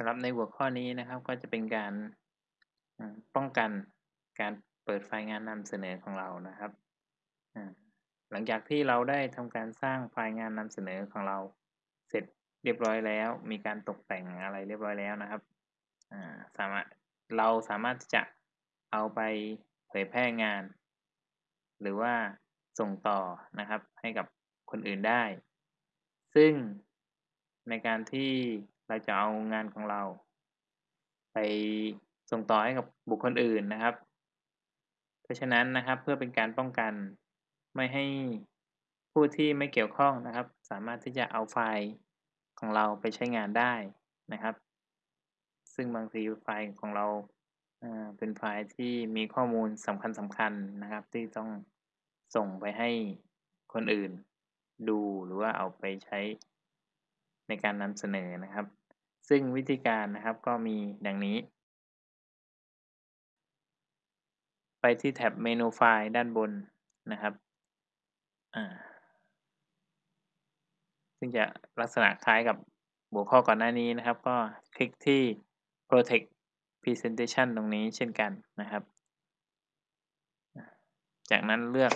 สำหรับในหัวข้อนี้นะครับก็จะเป็นการป้องกันการเปิดไฟล์งานนำเสนอของเรานะครับ หลังจากที่เราได้ทำการสร้างไฟล์งานนำเสนอของเรา เสร็จเรียบร้อยแล้ว มีการตกแต่งอะไรเรียบร้อยแล้วนะครับสามารถเราสามารถจะเอาไปเผยแพร่งาน หรือว่าส่งต่อนะครับให้กับคนอื่นได้ ซึ่งในการที่ เราจะเอางานของเรา ไปส่งต่อให้กับบุคคลอื่นนะครับ เพราะฉะนั้นนะครับเพื่อเป็นการป้องกันไม่ให้ผู้ที่ไม่เกี่ยวข้องนะครับ สามารถที่จะเอาไฟล์ของเราไปใช้งานได้นะครับ ซึ่งบางทีไฟล์ของเราเป็นไฟล์ที่มีข้อมูลสำคัญสำคัญนะครับ ที่ต้องส่งไปให้คนอื่นดูหรือว่าเอาไปใช้ในการนำเสนอนะครับ ซึ่งวิธีการนะครับก็มีดังนี้ ไปที่แท็บเมนูไฟล์ด้านบนนะครับซึ่งจะลักษณะคล้ายกับหัวข้อก่อนหน้านี้นะครับ ก็คลิกที่ protect presentation ตรงนี้เช่นกันนะครับ จากนั้นเลือก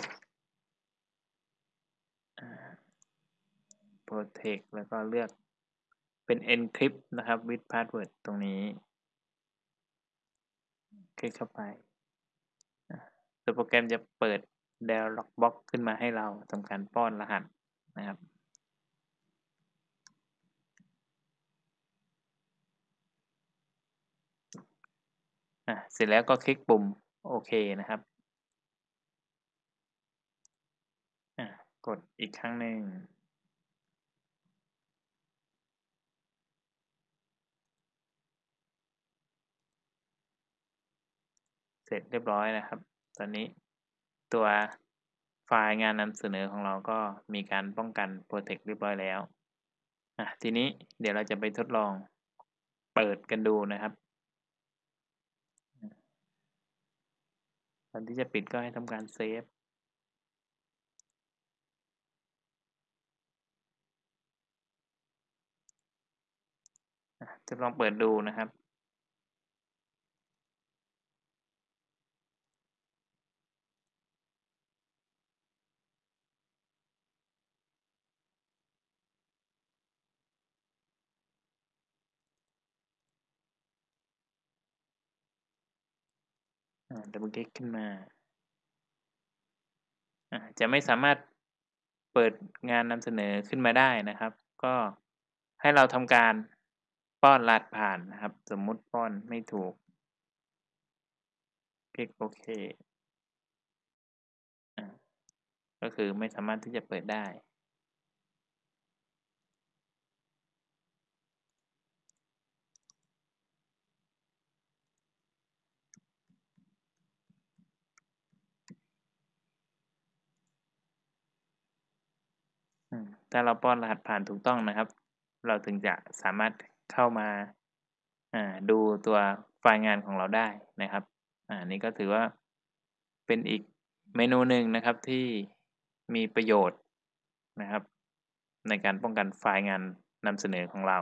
protect แล้วก็เลือก เป็น encrypt นะครับ with password ตรงนี้ คลิกเข้าไปตัวโปรแกรมจะเปิด dialog box ขึ้นมาให้เราทำการป้อนรหัสนะครับเสร็จแล้วก็คลิกปุ่มโอเคนะครับ กดอีกครั้งหนึ่ง เสร็จเรียบร้อยนะครับ ตอนนี้ตัวไฟล์งานนำเสนอของเราก็มีการป้องกัน Protect เรียบร้อยแล้วอะทีนี้เดี๋ยวเราจะไปทดลองเปิดกันดูนะครับก่อนที่จะปิดก็ให้ทำการเซฟจะลองเปิดดูนะครับ ดับเบิลคลิกขึ้นมาจะไม่สามารถเปิดงานนำเสนอขึ้นมาได้นะครับ ก็ให้เราทำการป้อนรหัสผ่านนะครับ สมมุติป้อนไม่ถูก คลิกโอเค ก็คือไม่สามารถที่จะเปิดได้ ถ้าเราป้อนรหัสผ่านถูกต้องนะครับ เราถึงจะสามารถเข้ามาดูตัวไฟล์งานของเราได้นะครับอันนี้ก็ถือว่าเป็นอีกเมนูหนึ่งนะครับที่มีประโยชน์นะครับ ในการป้องกันไฟล์งานนำเสนอของเรา